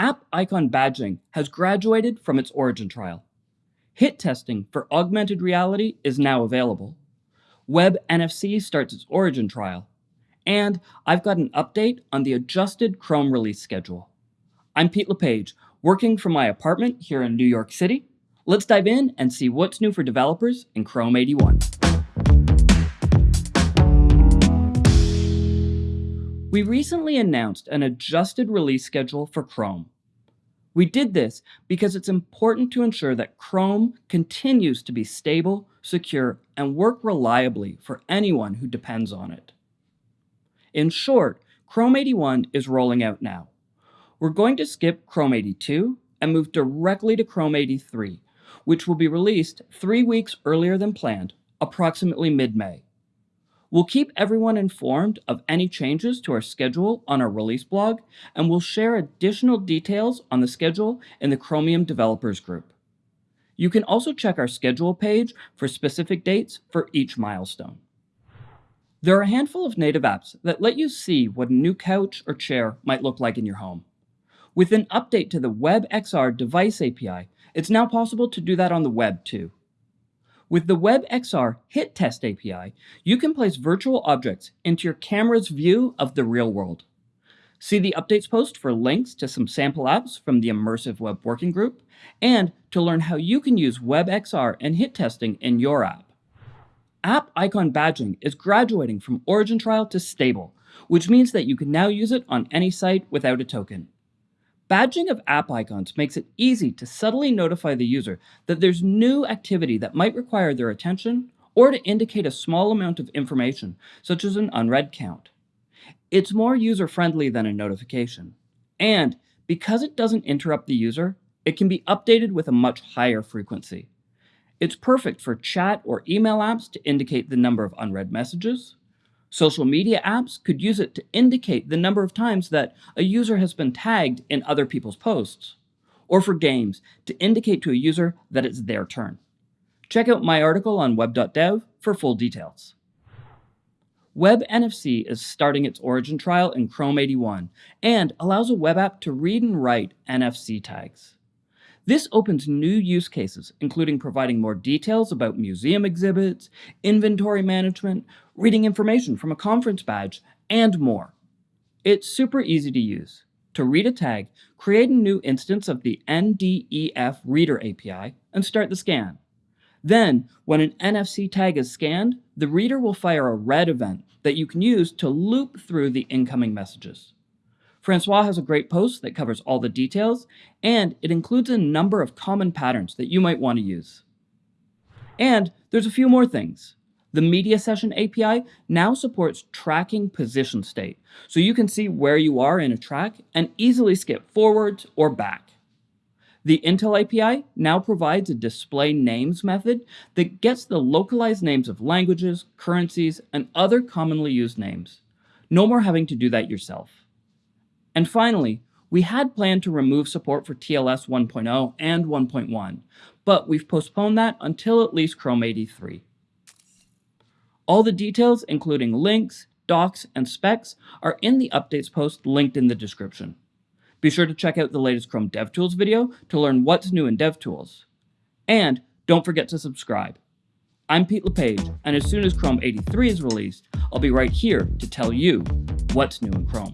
App icon badging has graduated from its origin trial. HIT testing for augmented reality is now available. Web NFC starts its origin trial. And I've got an update on the adjusted Chrome release schedule. I'm Pete LePage, working from my apartment here in New York City. Let's dive in and see what's new for developers in Chrome 81. We recently announced an adjusted release schedule for Chrome. We did this because it's important to ensure that Chrome continues to be stable, secure, and work reliably for anyone who depends on it. In short, Chrome 81 is rolling out now. We're going to skip Chrome 82 and move directly to Chrome 83, which will be released three weeks earlier than planned, approximately mid-May. We'll keep everyone informed of any changes to our schedule on our release blog, and we'll share additional details on the schedule in the Chromium Developers Group. You can also check our schedule page for specific dates for each milestone. There are a handful of native apps that let you see what a new couch or chair might look like in your home. With an update to the WebXR device API, it's now possible to do that on the web too. With the WebXR Hit Test API, you can place virtual objects into your camera's view of the real world. See the updates post for links to some sample apps from the Immersive Web Working Group, and to learn how you can use WebXR and hit testing in your app. App icon badging is graduating from origin trial to stable, which means that you can now use it on any site without a token. Badging of app icons makes it easy to subtly notify the user that there's new activity that might require their attention or to indicate a small amount of information, such as an unread count. It's more user-friendly than a notification. And because it doesn't interrupt the user, it can be updated with a much higher frequency. It's perfect for chat or email apps to indicate the number of unread messages, Social media apps could use it to indicate the number of times that a user has been tagged in other people's posts, or for games to indicate to a user that it's their turn. Check out my article on web.dev for full details. Web NFC is starting its origin trial in Chrome 81 and allows a web app to read and write NFC tags. This opens new use cases, including providing more details about museum exhibits, inventory management, reading information from a conference badge, and more. It's super easy to use. To read a tag, create a new instance of the NDEF Reader API and start the scan. Then, when an NFC tag is scanned, the reader will fire a read event that you can use to loop through the incoming messages. Francois has a great post that covers all the details, and it includes a number of common patterns that you might want to use. And there's a few more things. The Media Session API now supports tracking position state, so you can see where you are in a track and easily skip forwards or back. The Intl API now provides a display names method that gets the localized names of languages, currencies, and other commonly used names. No more having to do that yourself. And finally, we had planned to remove support for TLS 1.0 and 1.1, but we've postponed that until at least Chrome 83. All the details, including links, docs, and specs, are in the updates post linked in the description. Be sure to check out the latest Chrome DevTools video to learn what's new in DevTools. And don't forget to subscribe. I'm Pete LePage, and as soon as Chrome 83 is released, I'll be right here to tell you what's new in Chrome.